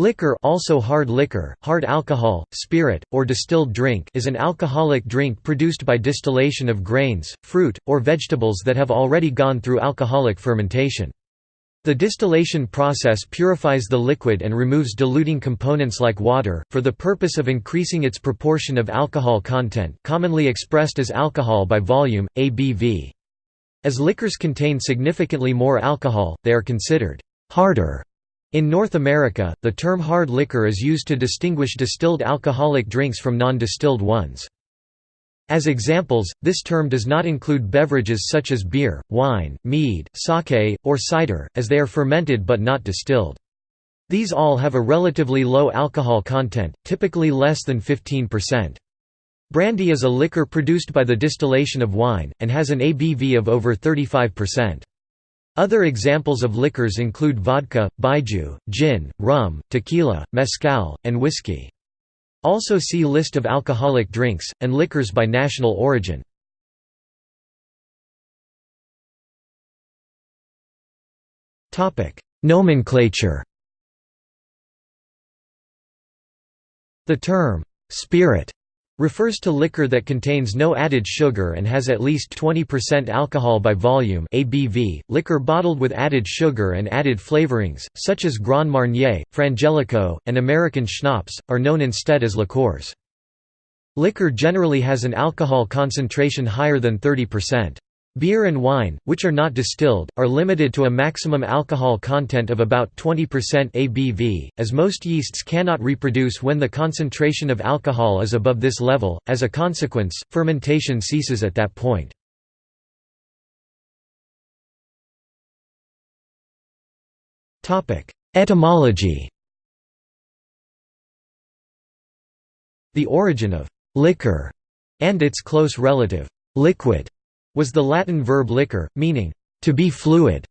Liquor also hard liquor, hard alcohol, spirit, or distilled drink is an alcoholic drink produced by distillation of grains, fruit, or vegetables that have already gone through alcoholic fermentation. The distillation process purifies the liquid and removes diluting components like water, for the purpose of increasing its proportion of alcohol content commonly expressed as alcohol by volume, ABV. As liquors contain significantly more alcohol, they are considered «harder» In North America, the term hard liquor is used to distinguish distilled alcoholic drinks from non-distilled ones. As examples, this term does not include beverages such as beer, wine, mead, sake, or cider, as they are fermented but not distilled. These all have a relatively low alcohol content, typically less than 15%. Brandy is a liquor produced by the distillation of wine, and has an ABV of over 35%. Other examples of liquors include vodka, baijiu, gin, rum, tequila, mezcal, and whiskey. Also see List of alcoholic drinks, and liquors by national origin. Nomenclature The term, "'spirit' refers to liquor that contains no added sugar and has at least 20% alcohol by volume ABV. .Liquor bottled with added sugar and added flavorings, such as Grand Marnier, Frangelico, and American schnapps, are known instead as liqueurs. Liquor generally has an alcohol concentration higher than 30%. Beer and wine, which are not distilled, are limited to a maximum alcohol content of about 20% ABV, as most yeasts cannot reproduce when the concentration of alcohol is above this level. As a consequence, fermentation ceases at that point. Etymology The origin of «liquor» and its close relative «liquid» was the Latin verb liquor, meaning, to be fluid.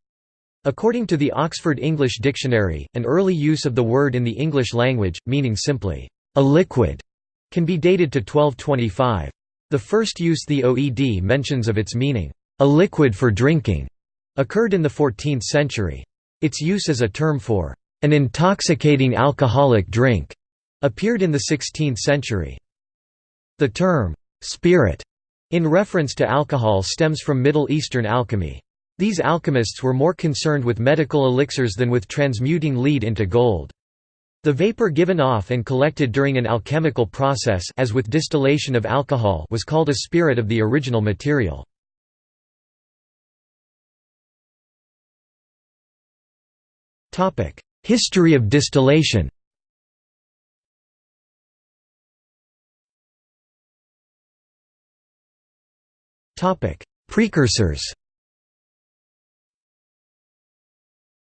According to the Oxford English Dictionary, an early use of the word in the English language, meaning simply, a liquid, can be dated to 1225. The first use the OED mentions of its meaning, a liquid for drinking, occurred in the 14th century. Its use as a term for an intoxicating alcoholic drink appeared in the 16th century. The term spirit in reference to alcohol stems from Middle Eastern alchemy. These alchemists were more concerned with medical elixirs than with transmuting lead into gold. The vapor given off and collected during an alchemical process as with distillation of alcohol was called a spirit of the original material. History of distillation Precursors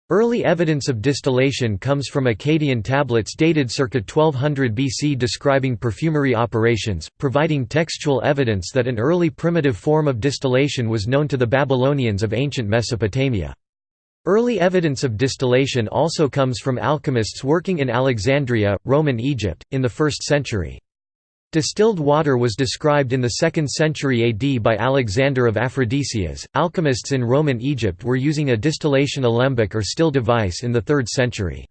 Early evidence of distillation comes from Akkadian tablets dated circa 1200 BC describing perfumery operations, providing textual evidence that an early primitive form of distillation was known to the Babylonians of ancient Mesopotamia. Early evidence of distillation also comes from alchemists working in Alexandria, Roman Egypt, in the 1st century. Distilled water was described in the 2nd century AD by Alexander of Aphrodisias. Alchemists in Roman Egypt were using a distillation alembic or still device in the 3rd century.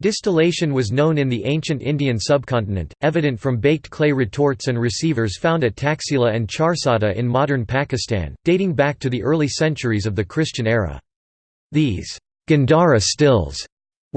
Distillation was known in the ancient Indian subcontinent, evident from baked clay retorts and receivers found at Taxila and Charsadda in modern Pakistan, dating back to the early centuries of the Christian era. These Gandhara stills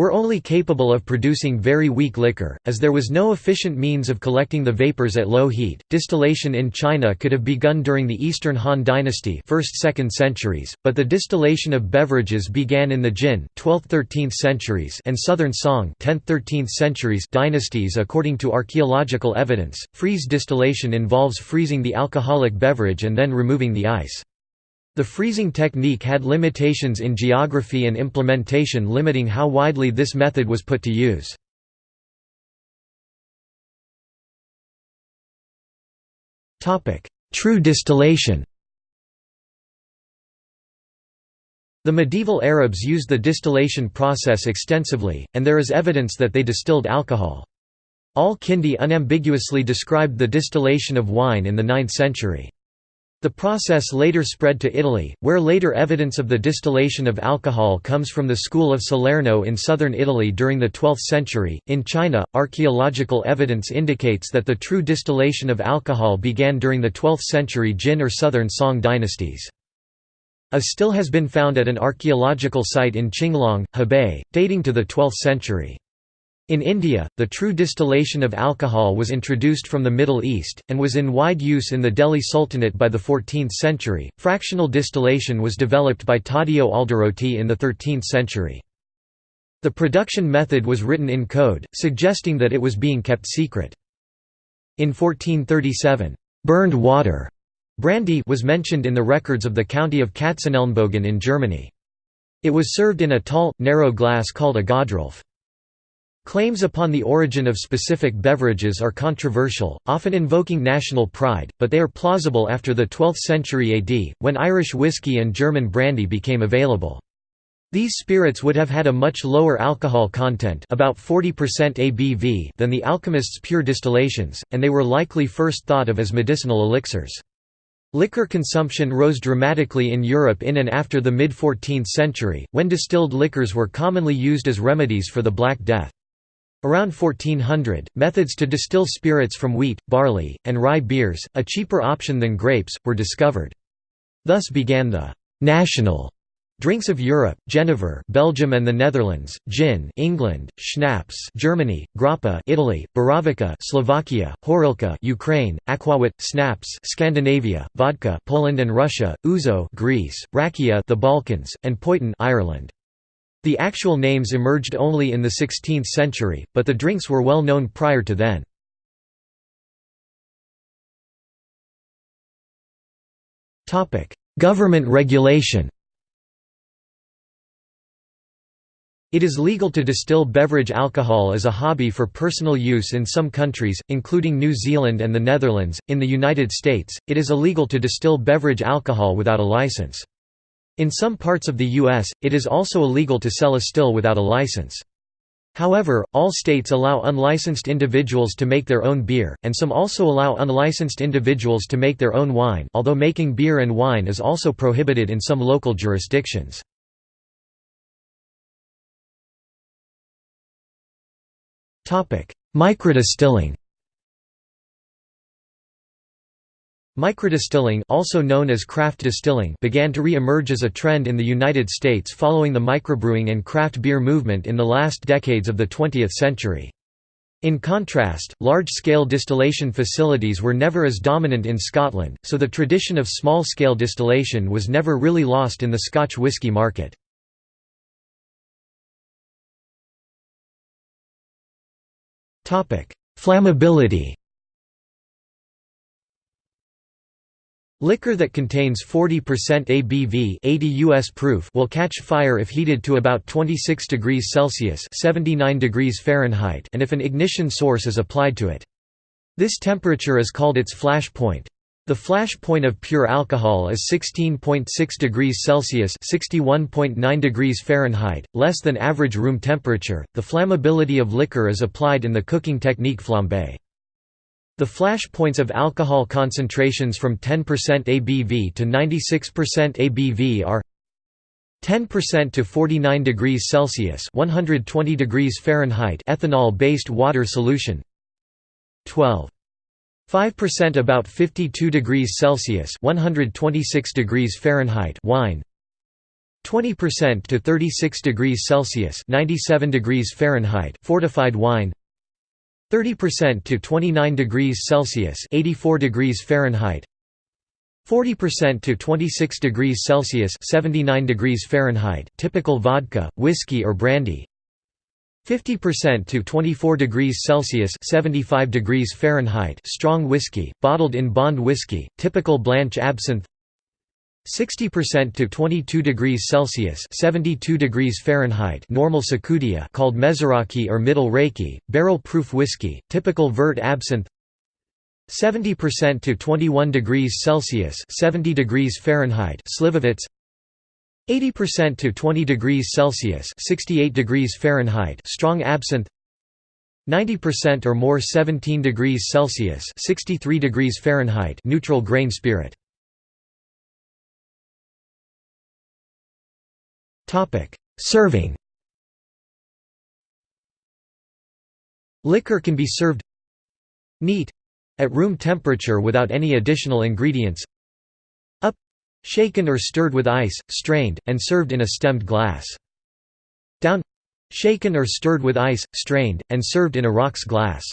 were only capable of producing very weak liquor, as there was no efficient means of collecting the vapors at low heat. Distillation in China could have begun during the Eastern Han Dynasty, 1st–2nd centuries, but the distillation of beverages began in the Jin, 12th–13th centuries, and Southern Song, 10th–13th centuries dynasties. According to archaeological evidence, freeze distillation involves freezing the alcoholic beverage and then removing the ice. The freezing technique had limitations in geography and implementation limiting how widely this method was put to use. True distillation The medieval Arabs used the distillation process extensively, and there is evidence that they distilled alcohol. Al-Kindi unambiguously described the distillation of wine in the 9th century. The process later spread to Italy, where later evidence of the distillation of alcohol comes from the school of Salerno in southern Italy during the 12th century. In China, archaeological evidence indicates that the true distillation of alcohol began during the 12th century Jin or southern Song dynasties. A still has been found at an archaeological site in Qinglong, Hebei, dating to the 12th century. In India, the true distillation of alcohol was introduced from the Middle East, and was in wide use in the Delhi Sultanate by the 14th century. Fractional distillation was developed by Taddeo Alderotti in the 13th century. The production method was written in code, suggesting that it was being kept secret. In 1437, burned water brandy was mentioned in the records of the county of Katzenelnbogen in Germany. It was served in a tall, narrow glass called a Goderulffe. Claims upon the origin of specific beverages are controversial, often invoking national pride, but they are plausible after the 12th century AD, when Irish whiskey and German brandy became available. These spirits would have had a much lower alcohol content about 40% ABV than the alchemists' pure distillations, and they were likely first thought of as medicinal elixirs. Liquor consumption rose dramatically in Europe in and after the mid-14th century, when distilled liquors were commonly used as remedies for the Black Death. Around 1400, methods to distill spirits from wheat, barley, and rye beers, a cheaper option than grapes, were discovered. Thus began the «national» Drinks of Europe, Genever, Belgium and the Netherlands, gin, England, schnapps, Germany, grappa, Italy, Borovica, Slovakia, Horilka, Ukraine, aquavit, snaps, Scandinavia, vodka, Poland and Russia, ouzo, Greece, rakia, the Balkans, and poitin, Ireland. The actual names emerged only in the 16th century, but the drinks were well known prior to then. Government regulation It is legal to distill beverage alcohol as a hobby for personal use in some countries, including New Zealand and the Netherlands. In the United States, it is illegal to distill beverage alcohol without a license. In some parts of the U.S., it is also illegal to sell a still without a license. However, all states allow unlicensed individuals to make their own beer, and some also allow unlicensed individuals to make their own wine although making beer and wine is also prohibited in some local jurisdictions. Microdistilling Microdistilling also known as craft distilling began to re-emerge as a trend in the United States following the microbrewing and craft beer movement in the last decades of the 20th century. In contrast, large-scale distillation facilities were never as dominant in Scotland, so the tradition of small-scale distillation was never really lost in the Scotch whisky market. Flammability Liquor that contains 40% ABV 80 US proof will catch fire if heated to about 26 degrees Celsius 79 degrees Fahrenheit and if an ignition source is applied to it. This temperature is called its flash point. The flash point of pure alcohol is 16.6 degrees Celsius (61.9 degrees Fahrenheit), less than average room temperature. The flammability of liquor is applied in the cooking technique flambé. The flash points of alcohol concentrations from 10% ABV to 96% ABV are 10% to 49 degrees Celsius 120 degrees Fahrenheit ethanol-based water solution. 12 5% about 52 degrees Celsius 126 degrees Fahrenheit wine. 20% to 36 degrees Celsius 97 degrees Fahrenheit fortified wine 30% to 29 degrees Celsius 84 degrees Fahrenheit. 40% to 26 degrees Celsius 79 degrees Fahrenheit typical vodka, whiskey or brandy. 50% to 24 degrees Celsius 75 degrees Fahrenheit strong whiskey, bottled in bond whiskey, typical Blanche absinthe 60% to 22 degrees Celsius 72 degrees Fahrenheit normal Tsikoudia called Mesoraki or Middle Raki, barrel-proof whiskey, typical Vert absinthe. 70% to 21 degrees Celsius 70 degrees Fahrenheit Slivovitz. 80% to 20 degrees Celsius 68 degrees Fahrenheit strong absinthe. 90% or more 17 degrees Celsius 63 degrees Fahrenheit neutral grain spirit Serving Liquor can be served neat at room temperature without any additional ingredients up shaken or stirred with ice, strained, and served in a stemmed glass down shaken or stirred with ice, strained, and served in a rocks glass.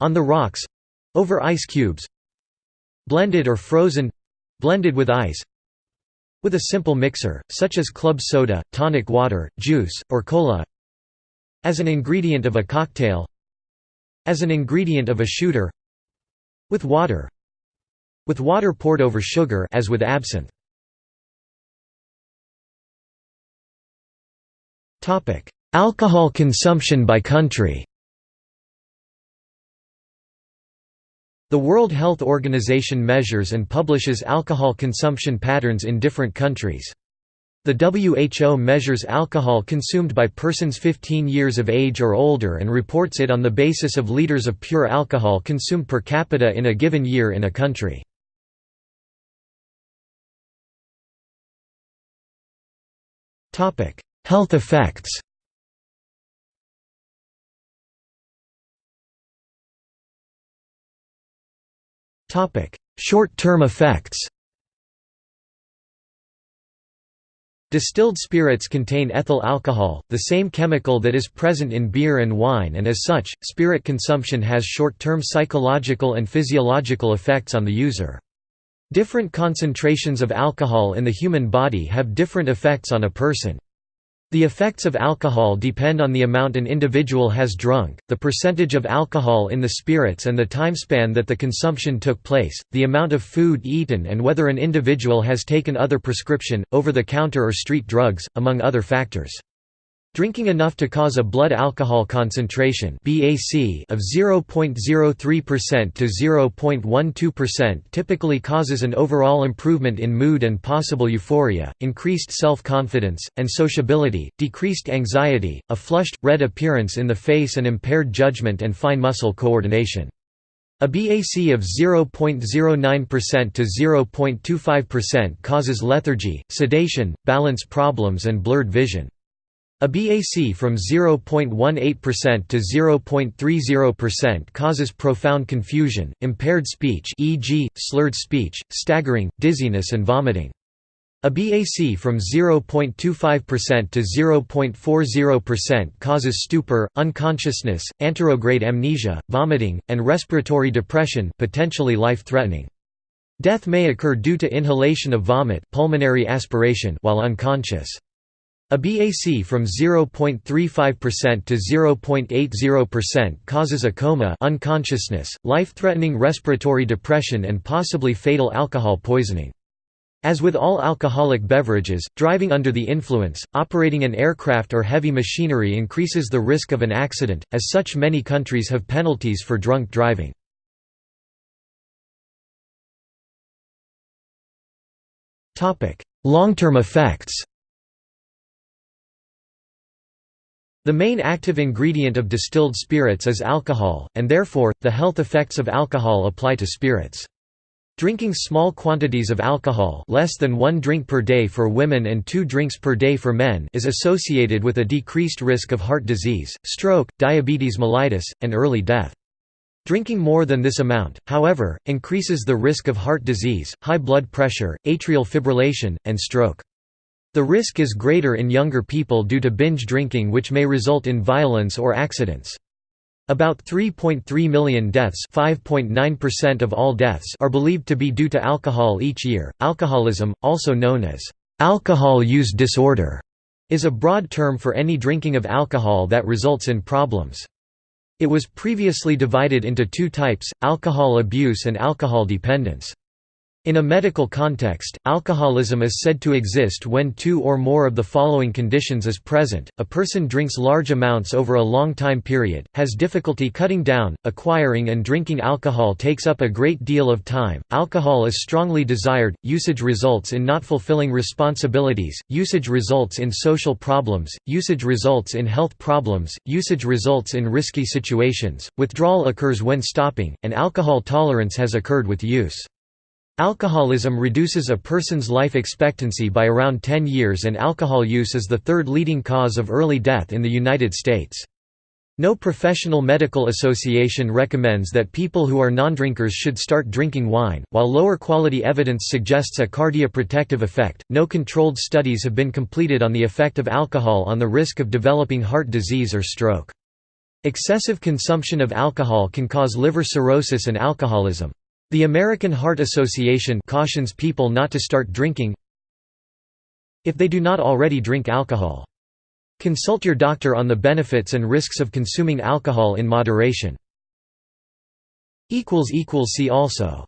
On the rocks over ice cubes blended or frozen blended with ice with a simple mixer, such as club soda, tonic water, juice, or cola as an ingredient of a cocktail As an ingredient of a shooter With water With water poured over sugar as with absinthe. Alcohol consumption by country The World Health Organization measures and publishes alcohol consumption patterns in different countries. The WHO measures alcohol consumed by persons 15 years of age or older and reports it on the basis of liters of pure alcohol consumed per capita in a given year in a country. Health effects Short-term effects Distilled spirits contain ethyl alcohol, the same chemical that is present in beer and wine and as such, spirit consumption has short-term psychological and physiological effects on the user. Different concentrations of alcohol in the human body have different effects on a person. The effects of alcohol depend on the amount an individual has drunk, the percentage of alcohol in the spirits and the timespan that the consumption took place, the amount of food eaten and whether an individual has taken other prescription, over-the-counter or street drugs, among other factors. Drinking enough to cause a blood alcohol concentration (BAC) of 0.03% to 0.12% typically causes an overall improvement in mood and possible euphoria, increased self-confidence and sociability, decreased anxiety, a flushed red appearance in the face and impaired judgment and fine muscle coordination. A BAC of 0.09% to 0.25% causes lethargy, sedation, balance problems and blurred vision. A BAC from 0.18% to 0.30% causes profound confusion, impaired speech e.g., slurred speech, staggering, dizziness and vomiting. A BAC from 0.25% to 0.40% causes stupor, unconsciousness, anterograde amnesia, vomiting, and respiratory depression potentially life-threatening. Death may occur due to inhalation of vomit pulmonary aspiration while unconscious. A BAC from 0.35% to 0.80% causes a coma unconsciousness, life-threatening respiratory depression and possibly fatal alcohol poisoning. As with all alcoholic beverages, driving under the influence, operating an aircraft or heavy machinery increases the risk of an accident, as such many countries have penalties for drunk driving. Long-term effects The main active ingredient of distilled spirits is alcohol, and therefore, the health effects of alcohol apply to spirits. Drinking small quantities of alcohol less than one drink per day for women and two drinks per day for men is associated with a decreased risk of heart disease, stroke, diabetes mellitus, and early death. Drinking more than this amount, however, increases the risk of heart disease, high blood pressure, atrial fibrillation, and stroke. The risk is greater in younger people due to binge drinking which may result in violence or accidents. About 3.3 million deaths, 5.9% of all deaths, are believed to be due to alcohol each year. Alcoholism, also known as alcohol use disorder, is a broad term for any drinking of alcohol that results in problems. It was previously divided into two types, alcohol abuse and alcohol dependence. In a medical context, alcoholism is said to exist when two or more of the following conditions is present, a person drinks large amounts over a long time period, has difficulty cutting down, acquiring and drinking alcohol takes up a great deal of time, alcohol is strongly desired, usage results in not fulfilling responsibilities, usage results in social problems, usage results in health problems, usage results in risky situations, withdrawal occurs when stopping, and alcohol tolerance has occurred with use. Alcoholism reduces a person's life expectancy by around 10 years and alcohol use is the third leading cause of early death in the United States. No professional medical association recommends that people who are non-drinkers should start drinking wine. While lower quality evidence suggests a cardioprotective effect, no controlled studies have been completed on the effect of alcohol on the risk of developing heart disease or stroke. Excessive consumption of alcohol can cause liver cirrhosis and alcoholism. The American Heart Association cautions people not to start drinking if they do not already drink alcohol. Consult your doctor on the benefits and risks of consuming alcohol in moderation. See also